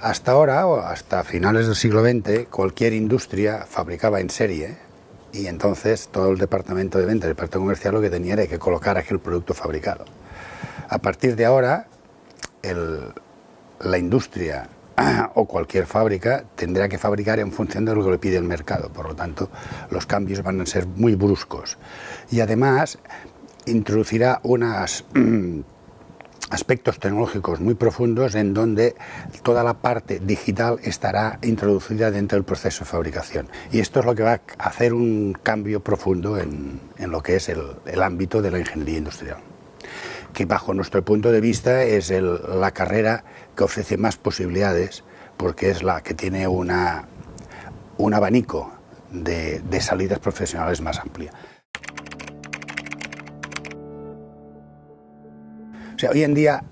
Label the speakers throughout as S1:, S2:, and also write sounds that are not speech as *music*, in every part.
S1: Hasta ahora, o hasta finales del siglo XX, cualquier industria fabricaba en serie y entonces todo el departamento de venta, el departamento comercial, lo que tenía era que colocar aquel producto fabricado. A partir de ahora, la industria *clears throat* o cualquier fábrica tendrá que fabricar en función de lo que le pide el mercado. Por lo tanto, los cambios van a ser muy bruscos. Y además, introducirá unos *clears throat* aspectos tecnológicos muy profundos en donde toda la parte digital estará introducida dentro del proceso de fabricación. Y esto es lo que va a hacer un cambio profundo en, lo que es el ámbito de la ingeniería industrial que bajo nuestro punto de vista es la carrera que ofrece más posibilidades porque es la que tiene una, un abanico de, salidas profesionales más amplia. O sea, hoy en día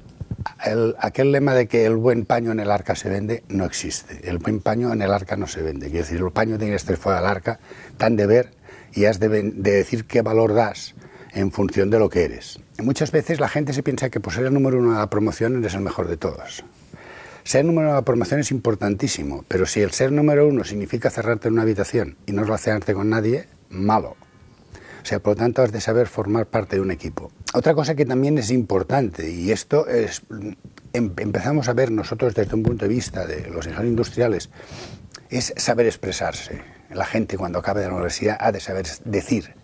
S1: aquel lema de que el buen paño en el arca se vende no existe. El buen paño en el arca no se vende. Quiere decir, el paño tiene que estar fuera del arca, tan de ver y has de, de decir qué valor das en función de lo que eres. Muchas veces la gente se piensa que por ser el número uno de la promoción eres el mejor de todos. Ser número uno de la promoción es importantísimo, pero si el ser número uno significa cerrarte en una habitación y no relacionarte con nadie, malo. O sea, por lo tanto, has de saber formar parte de un equipo. Otra cosa que también es importante, y esto es, em, empezamos a ver nosotros desde un punto de vista de los ingenieros industriales, es saber expresarse. La gente cuando acabe de la universidad ha de saber decir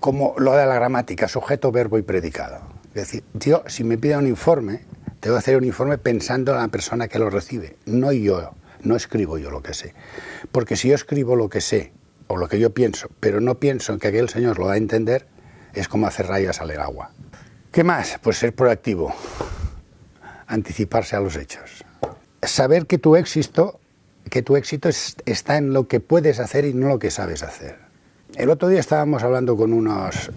S1: como lo de la gramática, sujeto, verbo y predicado. Es decir, yo, si me pide un informe, que hacer un informe pensando en la persona que lo recibe, no yo, no escribo yo lo que sé. Porque si yo escribo lo que sé o lo que yo pienso, pero no pienso en que aquel señor lo va a entender, es como hacer rayas al agua. ¿Qué más? Pues ser proactivo, anticiparse a los hechos. Saber que tu éxito, que tu éxito está en lo que puedes hacer y no lo que sabes hacer. El otro día estábamos hablando con unos,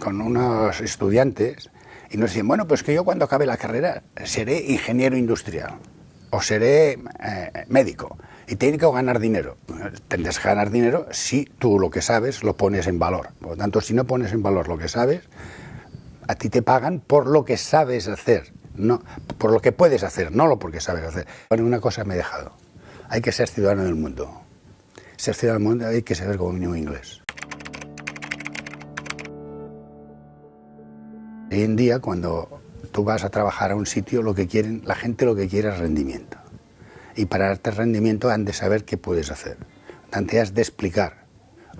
S1: con unos estudiantes y nos decían, bueno, pues que yo cuando acabe la carrera seré ingeniero industrial o seré eh, médico y tengo que ganar dinero. Tendrás que ganar dinero si tú lo que sabes lo pones en valor. Por lo tanto, si no pones en valor lo que sabes, a ti te pagan por lo que sabes hacer, no por lo que puedes hacer, no lo porque sabes hacer. Bueno, una cosa me he dejado. Hay que ser ciudadano del mundo. Ser ciudadano del mundo hay que saber como mínimo inglés. Hoy en día, cuando tú vas a trabajar a un sitio, lo que quieren, la gente lo que quiere es rendimiento. Y para darte rendimiento han de saber qué puedes hacer. Tanto has de explicar,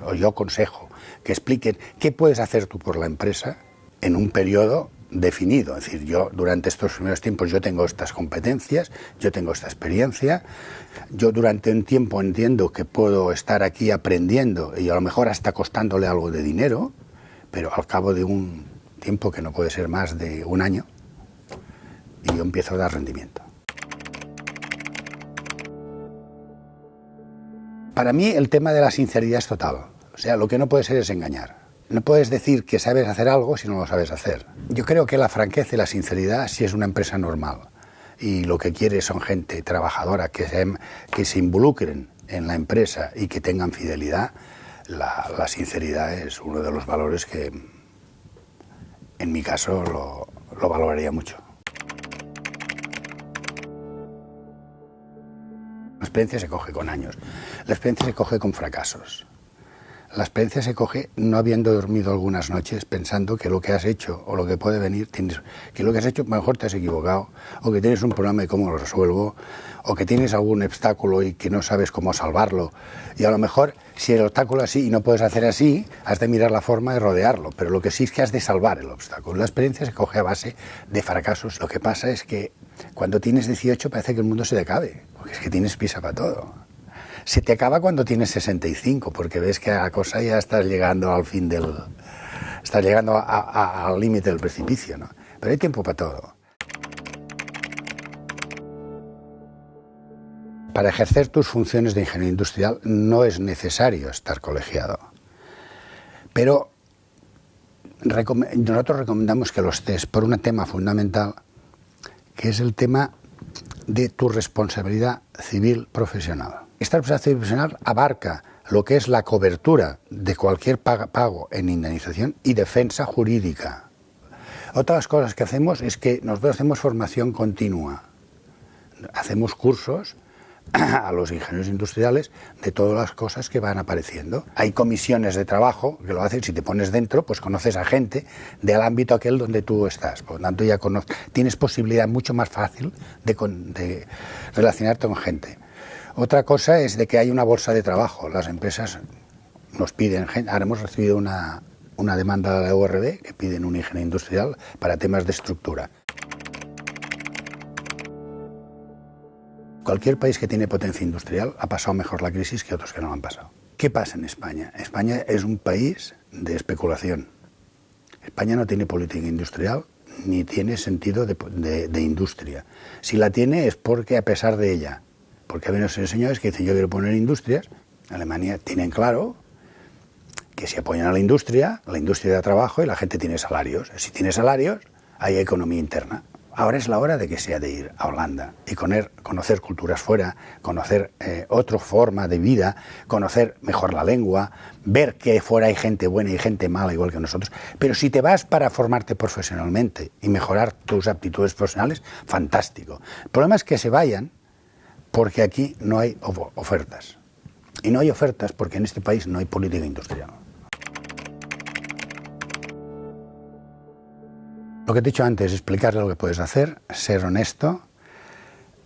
S1: o yo aconsejo, que expliquen qué puedes hacer tú por la empresa en un periodo definido. Es decir, yo durante estos primeros tiempos yo tengo estas competencias, yo tengo esta experiencia, yo durante un tiempo entiendo que puedo estar aquí aprendiendo y a lo mejor hasta costándole algo de dinero, pero al cabo de un tiempo que no puede ser más de un año, y yo empiezo a dar rendimiento. Para mí el tema de la sinceridad es total. O sea, lo que no puede ser es engañar. No puedes decir que sabes hacer algo si no lo sabes hacer. Yo creo que la franqueza y la sinceridad sí es una empresa normal. Y lo que quiere son gente trabajadora que se, que se involucren en la empresa y que tengan fidelidad. la sinceridad es uno de los valores que, en mi caso lo, valoraría mucho. Experiencia se coge con años, la experiencia se coge con fracasos. La experiencia se coge no habiendo dormido algunas noches pensando que lo que has hecho o lo que puede venir, tienes, que lo que has hecho mejor te has equivocado, o que tienes un problema y cómo lo resuelvo, o que tienes algún obstáculo y que no sabes cómo salvarlo. Y a lo mejor, si el obstáculo así y no puedes hacer así, has de mirar la forma de rodearlo. Pero lo que sí es que has de salvar el obstáculo. La experiencia se coge a base de fracasos. Lo que pasa es que cuando tienes 18 parece que el mundo se te acabe, porque es que tienes prisa para todo se te acaba cuando tienes 65, porque ves que a la cosa ya estás llegando al fin del... estás llegando al límite del precipicio, ¿no? Pero hay tiempo para todo. Para ejercer tus funciones de ingeniero industrial no es necesario estar colegiado. Pero nosotros recomendamos que los estés por un tema fundamental, que es el tema de tu responsabilidad civil profesional. Esta responsabilidad profesional abarca lo que es la cobertura de cualquier pago en indemnización y defensa jurídica. Otras cosas que hacemos es que nosotros hacemos formación continua. hacemos cursos *clears throat* a los ingenieros industriales de todas las cosas que van apareciendo. Hay comisiones de trabajo que lo hacen, si te pones dentro, pues conoces a gente del ámbito aquel donde tú estás. Por lo tanto, ya tienes posibilidad mucho más fácil de, de relacionarte con gente. Otra cosa es de que hay una bolsa de trabajo. Las empresas nos piden, ahora hemos recibido una, una demanda de la URB que piden un ingeniero industrial para temas de estructura. Cualquier país que tiene potencia industrial ha pasado mejor la crisis que otros que no han pasado. ¿Qué pasa en España? España es un país de especulación. España no tiene política industrial ni tiene sentido de, industria. Si la tiene es porque a pesar de ella, porque hay unos señores que dicen yo quiero poner industrias, Alemania tienen claro que si apoyan a la industria, la industria da trabajo y la gente tiene salarios. Si tiene salarios, hay economía interna. Ahora es la hora de que sea de ir a Holanda y conocer culturas fuera, conocer eh, otra forma de vida, conocer mejor la lengua, ver que fuera hay gente buena y gente mala igual que nosotros. Pero si te vas para formarte profesionalmente y mejorar tus aptitudes profesionales, fantástico. El problema es que se vayan porque aquí no hay ofertas. Y no hay ofertas porque en este país no hay política industrial. Lo que te he dicho antes, explicarle lo que puedes hacer, ser honesto,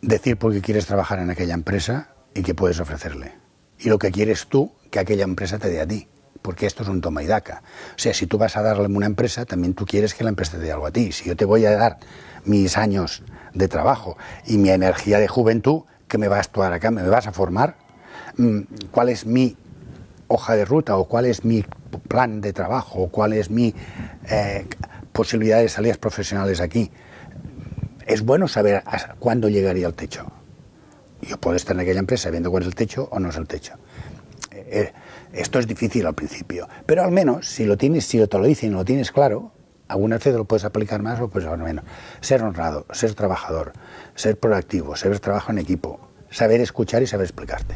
S1: decir por qué quieres trabajar en aquella empresa y qué puedes ofrecerle. Y lo que quieres tú, que aquella empresa te dé a ti. Porque esto es un toma y daca. O sea, si tú vas a darle una empresa, también tú quieres que la empresa te dé algo a ti. Si yo te voy a dar mis años de trabajo y mi energía de juventud, ¿qué me vas a actuar acá? ¿Me vas a formar? Mm, ¿Cuál es mi hoja de ruta o cuál es mi plan de trabajo o cuál es mi eh, posibilidades de salidas profesionales aquí. Es bueno saber cuándo llegaría el techo. Yo puedo estar en aquella empresa viendo cuál es el techo o no es el techo. Eh, eh, esto es difícil al principio, pero al menos si lo tienes, si te lo dicen y lo tienes claro, algunas veces lo puedes aplicar más o pues menos. Ser honrado, ser trabajador, ser proactivo, saber trabajo en equipo, saber escuchar y saber explicarte.